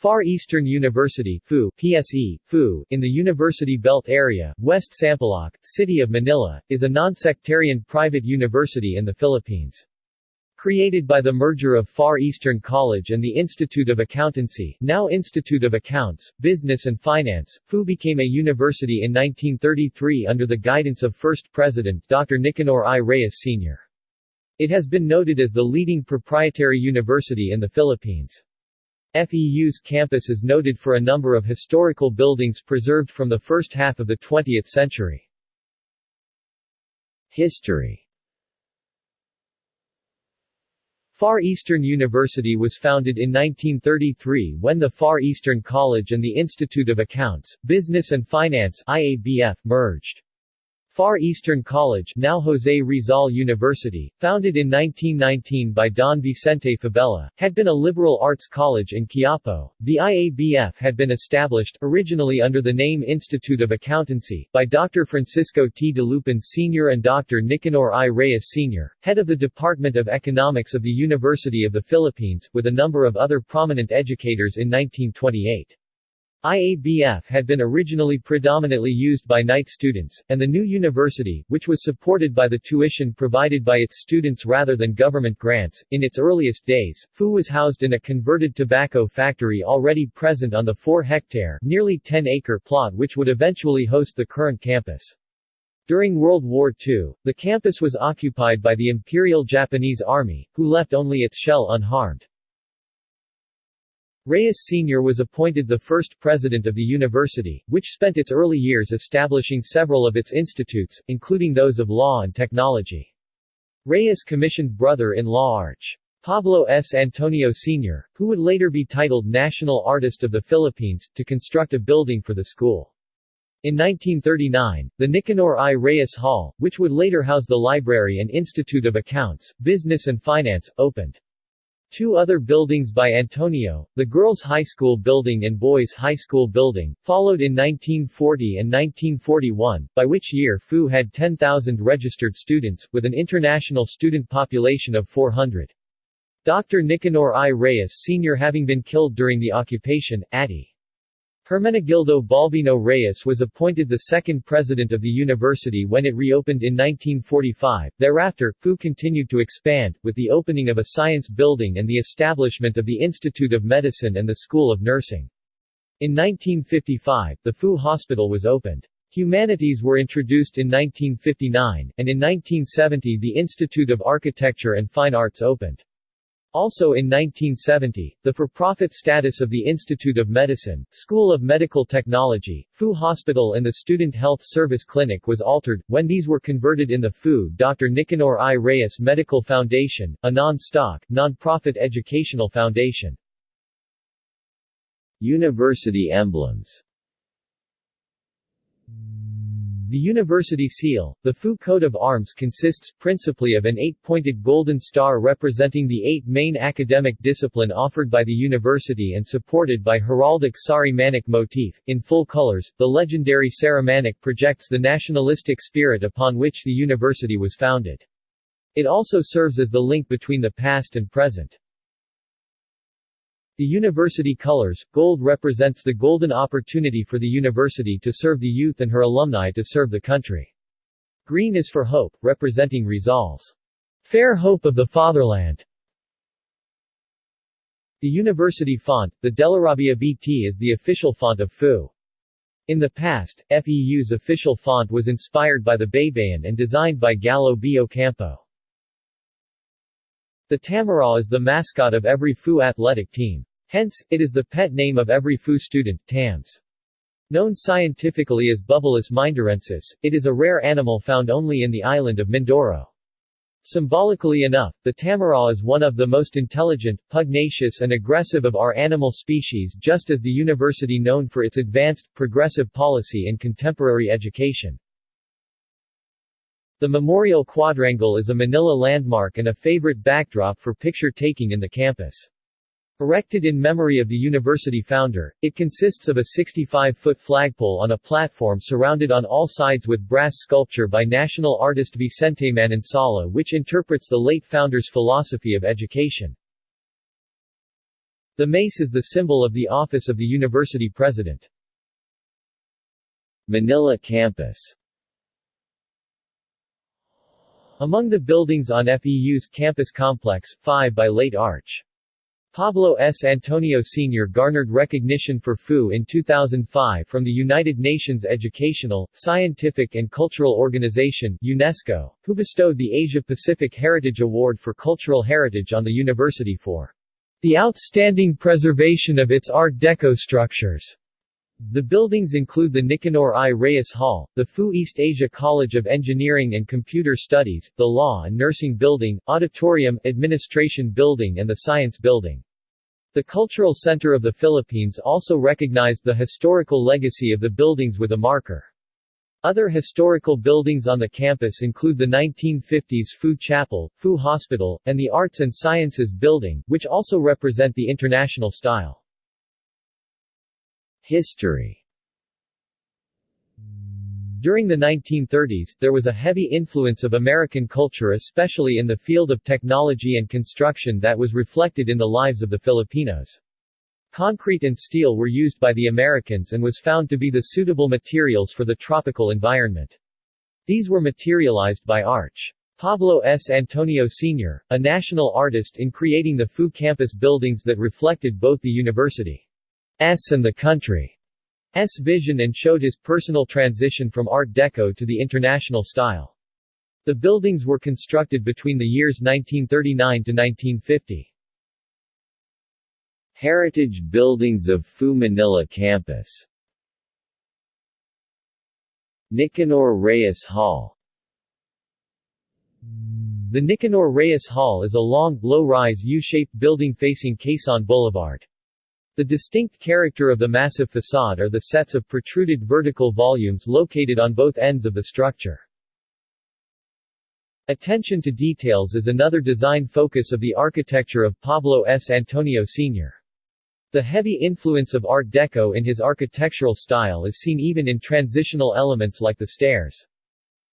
Far Eastern University FU, PSE, FU, in the University Belt area, West Sampaloc, City of Manila, is a non-sectarian private university in the Philippines. Created by the merger of Far Eastern College and the Institute of Accountancy, now Institute of Accounts, Business and Finance, FU became a university in 1933 under the guidance of first president Dr. Nicanor I. Reyes Sr. It has been noted as the leading proprietary university in the Philippines. FEU's campus is noted for a number of historical buildings preserved from the first half of the 20th century. History Far Eastern University was founded in 1933 when the Far Eastern College and the Institute of Accounts, Business and Finance IABF merged. Far Eastern College now Jose Rizal University, founded in 1919 by Don Vicente Fabella, had been a liberal arts college in Quiapo. The IABF had been established originally under the name Institute of Accountancy by Dr. Francisco T. Dalupan Sr. and Dr. Nicanor I. Reyes Sr., head of the Department of Economics of the University of the Philippines, with a number of other prominent educators in 1928. IABF had been originally predominantly used by night students, and the new university, which was supported by the tuition provided by its students rather than government grants, in its earliest days, FU was housed in a converted tobacco factory already present on the 4-hectare nearly 10-acre plot which would eventually host the current campus. During World War II, the campus was occupied by the Imperial Japanese Army, who left only its shell unharmed. Reyes Sr. was appointed the first president of the university, which spent its early years establishing several of its institutes, including those of law and technology. Reyes commissioned brother-in-law Arch. Pablo S. Antonio Sr., who would later be titled National Artist of the Philippines, to construct a building for the school. In 1939, the Nicanor I. Reyes Hall, which would later house the library and Institute of Accounts, Business and Finance, opened. Two other buildings by Antonio, the Girls' High School building and Boys' High School building, followed in 1940 and 1941, by which year FU had 10,000 registered students, with an international student population of 400. Dr. Nicanor I. Reyes Sr. having been killed during the occupation, Atti. Hermenegildo Balbino Reyes was appointed the second president of the university when it reopened in 1945. Thereafter, FU continued to expand, with the opening of a science building and the establishment of the Institute of Medicine and the School of Nursing. In 1955, the FU hospital was opened. Humanities were introduced in 1959, and in 1970 the Institute of Architecture and Fine Arts opened. Also in 1970, the for-profit status of the Institute of Medicine, School of Medical Technology, FU Hospital and the Student Health Service Clinic was altered, when these were converted in the FU Dr. Nicanor I. Reyes Medical Foundation, a non-stock, non-profit educational foundation. University emblems the university seal, the FU coat of arms consists, principally of an eight-pointed golden star representing the eight main academic discipline offered by the university and supported by heraldic sarimanok motif. In full colors, the legendary Sarimanok projects the nationalistic spirit upon which the university was founded. It also serves as the link between the past and present. The university colors, gold represents the golden opportunity for the university to serve the youth and her alumni to serve the country. Green is for hope, representing Rizal's fair hope of the fatherland. The university font, the Delarabia BT is the official font of FU. In the past, FEU's official font was inspired by the Baybayin and designed by Galo B. Ocampo. The Tamaraw is the mascot of every FU athletic team. Hence, it is the pet name of every FU student, TAMS. Known scientifically as Bubalus mindorensis, it is a rare animal found only in the island of Mindoro. Symbolically enough, the tamaraw is one of the most intelligent, pugnacious and aggressive of our animal species just as the university known for its advanced, progressive policy in contemporary education. The Memorial Quadrangle is a Manila landmark and a favorite backdrop for picture-taking in the campus. Erected in memory of the university founder, it consists of a 65-foot flagpole on a platform surrounded on all sides with brass sculpture by national artist Vicente Manansala which interprets the late founder's philosophy of education. The mace is the symbol of the office of the university president. Manila campus Among the buildings on FEU's campus complex, 5 by late Arch. Pablo S. Antonio Sr. garnered recognition for FU in 2005 from the United Nations Educational, Scientific and Cultural Organization UNESCO, who bestowed the Asia-Pacific Heritage Award for Cultural Heritage on the university for the outstanding preservation of its Art Deco structures. The buildings include the Nicanor I. Reyes Hall, the FU East Asia College of Engineering and Computer Studies, the Law and Nursing Building, Auditorium, Administration Building and the Science Building. The Cultural Center of the Philippines also recognized the historical legacy of the buildings with a marker. Other historical buildings on the campus include the 1950s FU Chapel, FU Hospital, and the Arts and Sciences Building, which also represent the international style. History During the 1930s, there was a heavy influence of American culture especially in the field of technology and construction that was reflected in the lives of the Filipinos. Concrete and steel were used by the Americans and was found to be the suitable materials for the tropical environment. These were materialized by Arch. Pablo S. Antonio Sr., a national artist in creating the FU campus buildings that reflected both the university and the country's vision and showed his personal transition from Art Deco to the international style. The buildings were constructed between the years 1939 to 1950. Heritage buildings of FU Manila campus Nicanor Reyes Hall The Nicanor Reyes Hall is a long, low-rise U-shaped building facing Quezon Boulevard. The distinct character of the massive facade are the sets of protruded vertical volumes located on both ends of the structure. Attention to details is another design focus of the architecture of Pablo S. Antonio Sr. The heavy influence of Art Deco in his architectural style is seen even in transitional elements like the stairs.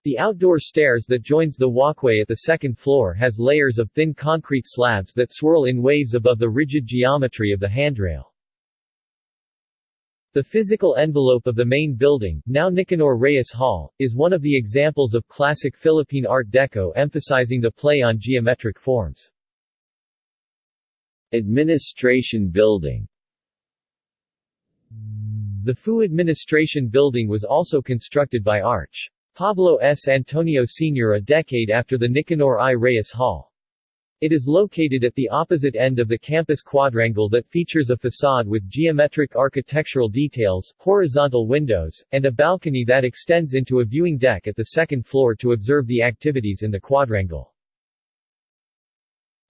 The outdoor stairs that joins the walkway at the second floor has layers of thin concrete slabs that swirl in waves above the rigid geometry of the handrail. The physical envelope of the main building, now Nicanor Reyes Hall, is one of the examples of classic Philippine Art Deco emphasizing the play on geometric forms. Administration Building The FU Administration Building was also constructed by Arch. Pablo S. Antonio Sr. a decade after the Nicanor I. Reyes Hall. It is located at the opposite end of the campus quadrangle that features a facade with geometric architectural details, horizontal windows, and a balcony that extends into a viewing deck at the second floor to observe the activities in the quadrangle.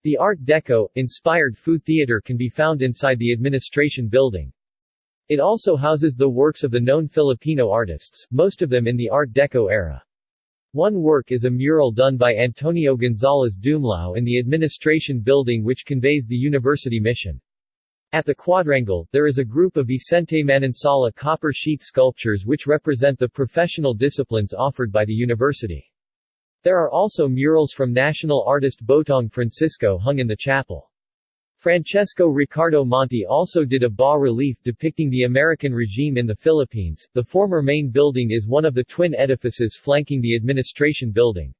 The Art Deco-inspired food Theater can be found inside the administration building. It also houses the works of the known Filipino artists, most of them in the Art Deco era. One work is a mural done by Antonio Gonzalez Dumlao in the administration building which conveys the university mission. At the quadrangle, there is a group of Vicente Manansala copper sheet sculptures which represent the professional disciplines offered by the university. There are also murals from national artist Botong Francisco hung in the chapel. Francesco Riccardo Monti also did a bas-relief depicting the American regime in the Philippines. The former main building is one of the twin edifices flanking the administration building.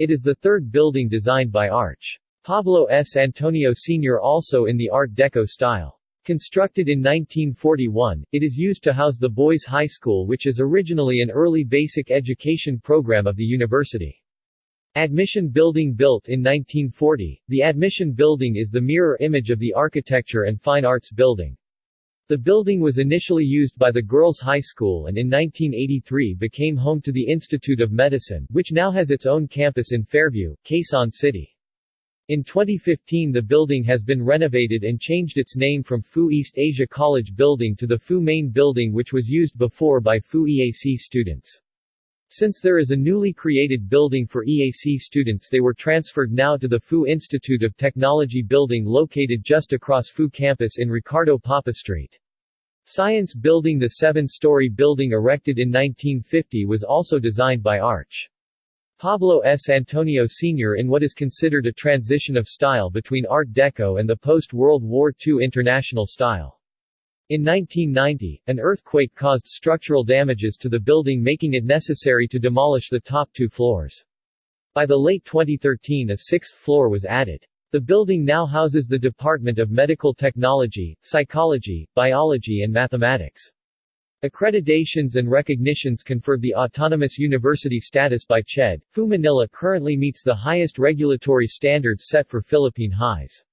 It is the third building designed by Arch. Pablo S. Antonio Sr. also in the Art Deco style. Constructed in 1941, it is used to house the Boys High School which is originally an early basic education program of the university. Admission Building built in 1940, the Admission Building is the mirror image of the Architecture and Fine Arts Building. The building was initially used by the Girls' High School and in 1983 became home to the Institute of Medicine, which now has its own campus in Fairview, Quezon City. In 2015 the building has been renovated and changed its name from FU East Asia College Building to the FU Main Building which was used before by FU EAC students. Since there is a newly created building for EAC students they were transferred now to the FU Institute of Technology building located just across FU campus in Ricardo Papa Street. Science Building The seven-story building erected in 1950 was also designed by Arch. Pablo S. Antonio Sr. in what is considered a transition of style between Art Deco and the post-World War II international style. In 1990, an earthquake caused structural damages to the building making it necessary to demolish the top two floors. By the late 2013 a sixth floor was added. The building now houses the Department of Medical Technology, Psychology, Biology and Mathematics. Accreditations and recognitions conferred the Autonomous University status by CHED. FU Manila currently meets the highest regulatory standards set for Philippine highs.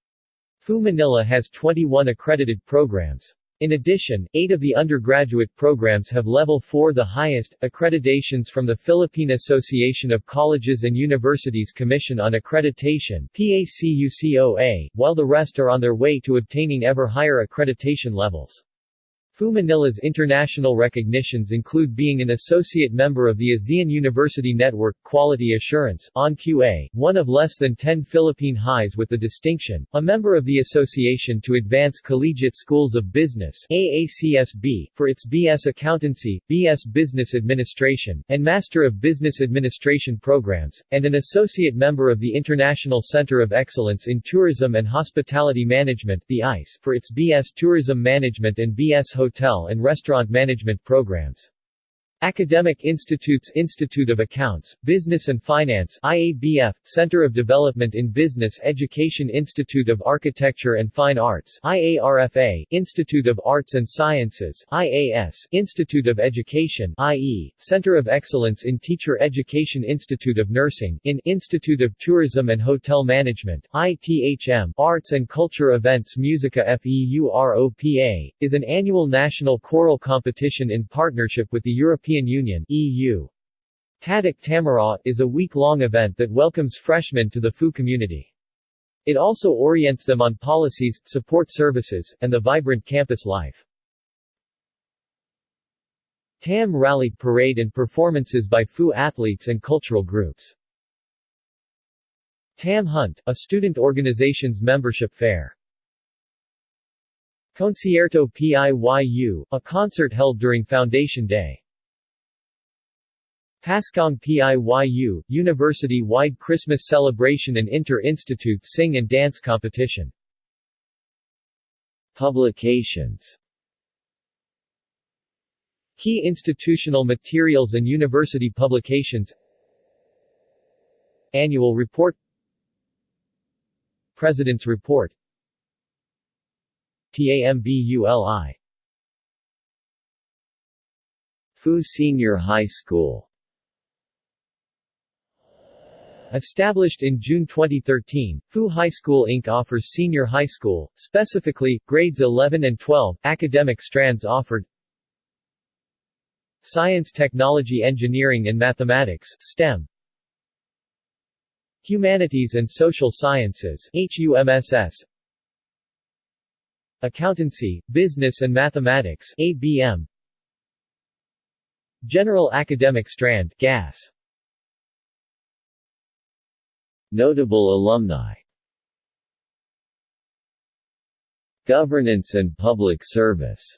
FU Manila has 21 accredited programs. In addition, eight of the undergraduate programs have Level 4 the highest, accreditations from the Philippine Association of Colleges and Universities Commission on Accreditation PACUCOA, while the rest are on their way to obtaining ever higher accreditation levels. FU Manila's international recognitions include being an associate member of the ASEAN University Network Quality Assurance ONQA, one of less than 10 Philippine highs with the distinction, a member of the Association to Advance Collegiate Schools of Business AACSB, for its BS Accountancy, BS Business Administration, and Master of Business Administration programs, and an associate member of the International Center of Excellence in Tourism and Hospitality Management the ICE, for its BS Tourism Management and BS Hotel hotel and restaurant management programs. Academic Institutes Institute of Accounts, Business and Finance IABF, Center of Development in Business Education Institute of Architecture and Fine Arts IARFA, Institute of Arts and Sciences IAS, Institute of Education IE, Center of Excellence in Teacher Education Institute of Nursing IN, Institute of Tourism and Hotel Management ITHM, Arts and Culture Events Musica FEUROPA, is an annual national choral competition in partnership with the European European Union EU. Tadak Tamaraw is a week-long event that welcomes freshmen to the FU community. It also orients them on policies, support services, and the vibrant campus life. TAM Rally Parade and performances by FU athletes and cultural groups. TAM Hunt, a student organization's membership fair. Concierto PIYU, a concert held during Foundation Day. Paskong PIYU, university-wide Christmas celebration and inter-institute sing and dance competition. Publications. Key institutional materials and university publications. Annual Report. President's Report. TAMBULI FU Senior High School Established in June 2013, Fu High School Inc. offers senior high school, specifically, grades 11 and 12, academic strands offered. Science Technology Engineering and Mathematics STEM. Humanities and Social Sciences HUMSS Accountancy, Business and Mathematics ABM General Academic Strand GAS Notable alumni. Governance and public service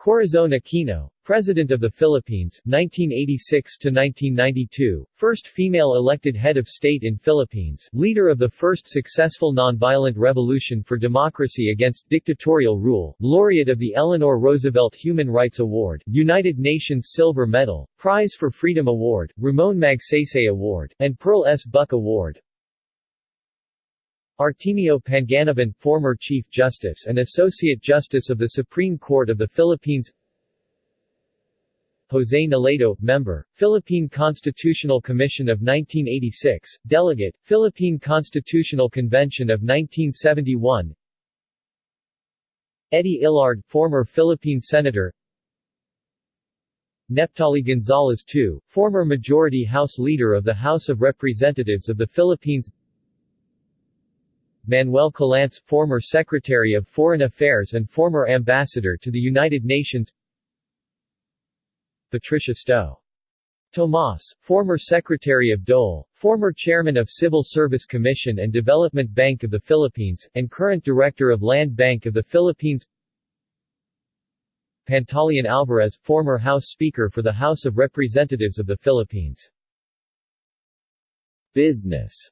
Corazon Aquino, President of the Philippines, 1986–1992, first female elected head of state in Philippines, leader of the first successful nonviolent revolution for democracy against dictatorial rule, laureate of the Eleanor Roosevelt Human Rights Award, United Nations Silver Medal, Prize for Freedom Award, Ramon Magsaysay Award, and Pearl S. Buck Award. Artemio Panganiban, former Chief Justice and Associate Justice of the Supreme Court of the Philippines Jose Nolledo, Member, Philippine Constitutional Commission of 1986, Delegate, Philippine Constitutional Convention of 1971 Eddie Ilarde, former Philippine Senator Neptali Gonzalez II, former Majority House Leader of the House of Representatives of the Philippines Manuel Collantes, former Secretary of Foreign Affairs and former Ambassador to the United Nations. Patricia Sto. Tomas, former Secretary of DOLE, former Chairman of Civil Service Commission and Development Bank of the Philippines, and current Director of Land Bank of the Philippines. Pantaleon Alvarez, former House Speaker for the House of Representatives of the Philippines. Business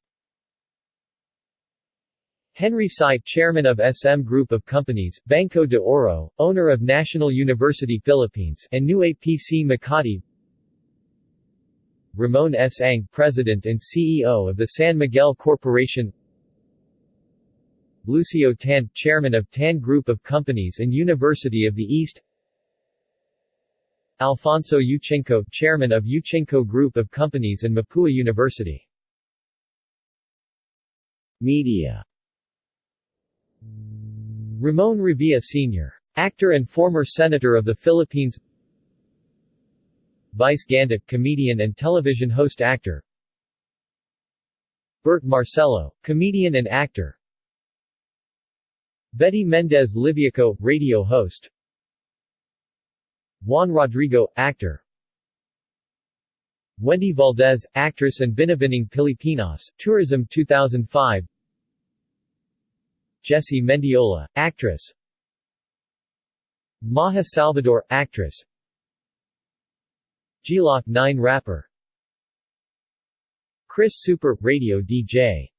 Henry Sy, chairman of SM Group of Companies, Banco de Oro, owner of National University Philippines, and New APC Makati. Ramon S. Ang, president and CEO of the San Miguel Corporation. Lucio Tan, chairman of Tan Group of Companies and University of the East. Alfonso Yuchengco, chairman of Yuchengco Group of Companies and Mapua University. Media Ramon Revilla Sr. Actor and former Senator of the Philippines. Vice Ganda, comedian and television host actor. Bert Marcelo, comedian and actor. Betty Mendez Livioco, radio host. Juan Rodrigo, actor. Wendy Valdez, actress and Binibining Pilipinas, Tourism 2005 Jessy Mendiola, actress. Maja Salvador, actress. Gloc-9 rapper. Chris Tsuper, radio DJ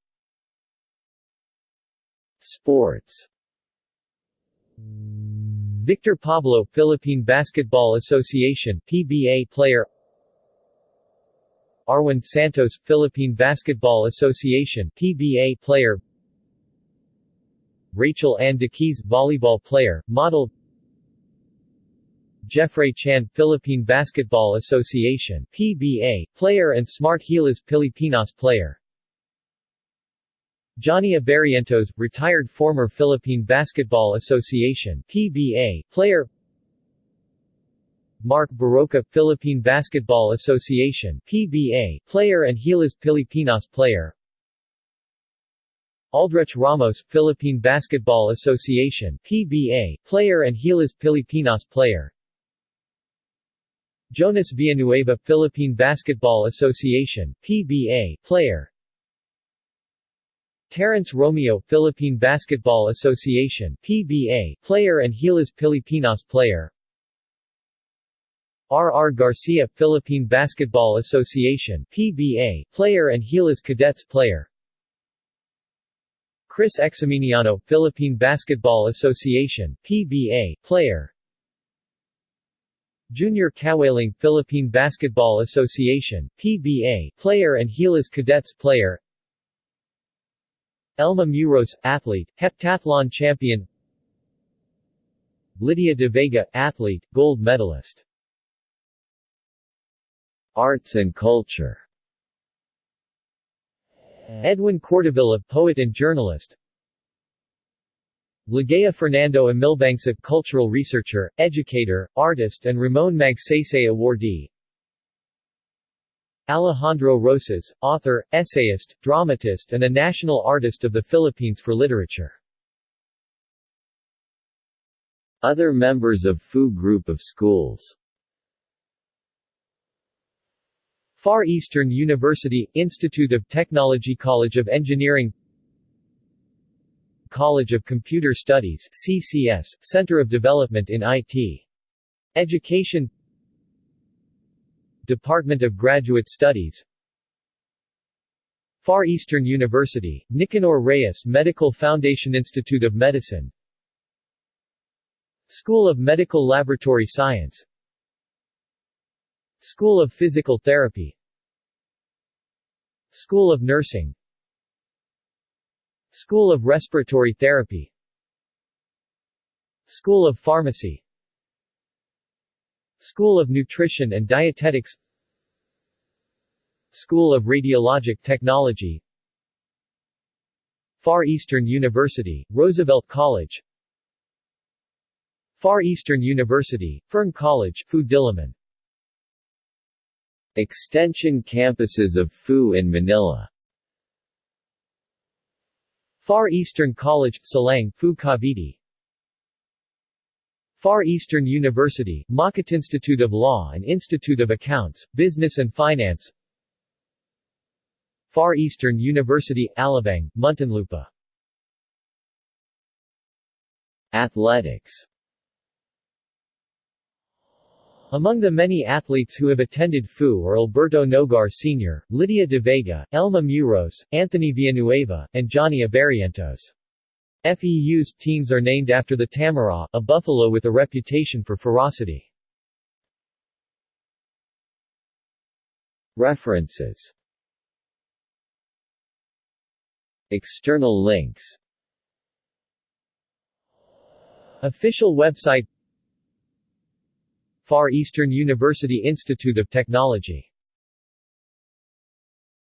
Sports. Victor Pablo, Philippine Basketball Association PBA player. Arwind Santos, Philippine Basketball Association PBA player Rachel Ann Daquis, volleyball player, model. Jeffrey Chan, Philippine Basketball Association PBA, player and Smart Gilas Pilipinas player. Johnny Abarrientos, retired former Philippine Basketball Association PBA, player. Mark Barroca, Philippine Basketball Association PBA, player and Gilas Pilipinas player Aldrich Ramos, Philippine Basketball Association PBA, player and Gilas Pilipinas player Jonas Villanueva, Philippine Basketball Association PBA, player Terence Romeo, Philippine Basketball Association PBA, player and Gilas Pilipinas player R. R. Garcia, Philippine Basketball Association PBA, player and Gilas Cadets player Chris Exciminiano, Philippine Basketball Association PBA, player. Junior Kawaling, Philippine Basketball Association PBA, player and Gilas Cadets player. Elma Muros, athlete, heptathlon champion. Lydia De Vega, athlete, gold medalist. Arts and culture Edwin Cordovilla, poet and journalist. Ligaya Fernando Amilbangsa, cultural researcher, educator, artist and Ramon Magsaysay awardee. Alejandro Roces, author, essayist, dramatist and a national artist of the Philippines for literature. Other members of FU Group of Schools Far Eastern University, Institute of Technology College of Engineering College of Computer Studies CCS, Center of Development in IT. Education Department of Graduate Studies Far Eastern University, Nicanor Reyes Medical Foundation Institute of Medicine School of Medical Laboratory Science School of Physical Therapy. School of Nursing. School of Respiratory Therapy. School of Pharmacy. School of Nutrition and Dietetics. School of Radiologic Technology. Far Eastern University, Roosevelt College. Far Eastern University, Fern College, Diliman Extension campuses of FU in Manila. Far Eastern College, Silang, Fu Cavite. Far Eastern University, Makati Institute of Law and Institute of Accounts, Business and Finance. Far Eastern University, Alabang, Muntinlupa. Athletics Among the many athletes who have attended FU are Alberto Nogar Sr., Lydia de Vega, Elma Muros, Anthony Villanueva, and Johnny Abarrientos. FEU's teams are named after the Tamaraw, a buffalo with a reputation for ferocity. References External links Official website Far Eastern University Institute of Technology